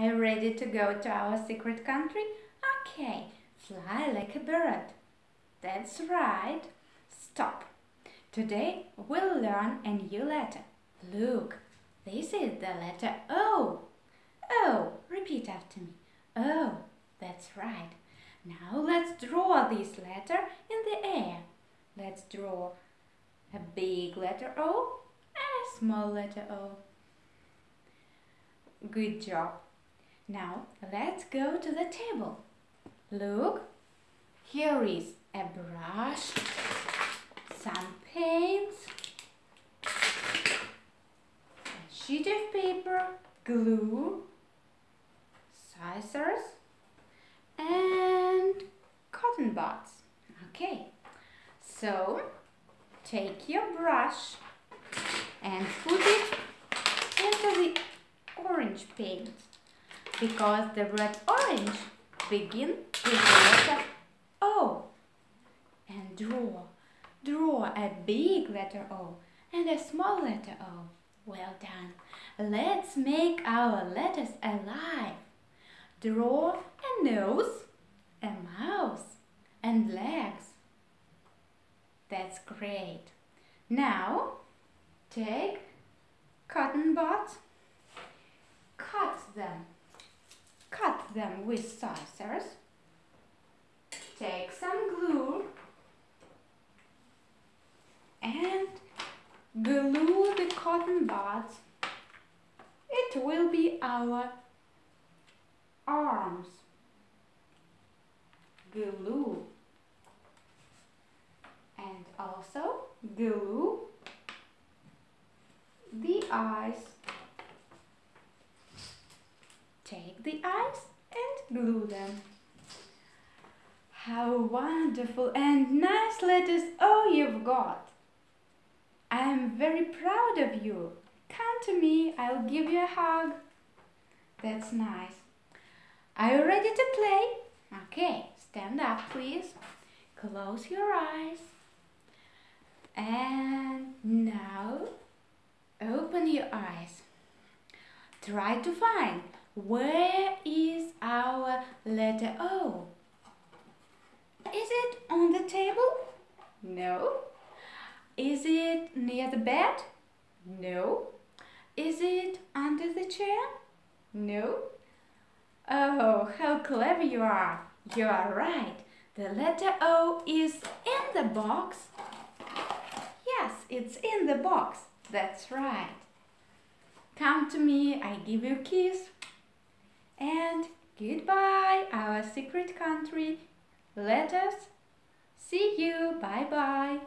Are you ready to go to our secret country? Okay, fly like a bird. That's right. Stop. Today we'll learn a new letter. Look, this is the letter O. O, repeat after me. O, that's right. Now let's draw this letter in the air. Let's draw a big letter O and a small letter O. Good job. Now let's go to the table. Look, here is a brush, some paints, a sheet of paper, glue, scissors, and cotton buds. Okay, so take your brush and put it into the orange paint because the red orange begin with the letter O. And draw draw a big letter O and a small letter O. Well done. Let's make our letters alive. Draw a nose a mouth and legs. That's great. Now take cotton buds cut them them with scissors take some glue and glue the cotton buds. It will be our arms. Glue. And also glue the eyes. Take the eyes glue them. How wonderful and nice letters oh you've got. I am very proud of you. Come to me, I'll give you a hug. That's nice. Are you ready to play? Okay, stand up please. Close your eyes. And now open your eyes. Try to find where is our letter O? Is it on the table? No. Is it near the bed? No. Is it under the chair? No. Oh, how clever you are. You are right. The letter O is in the box. Yes, it's in the box. That's right. Come to me, I give you a kiss. And goodbye, our secret country. Let us see you. Bye bye.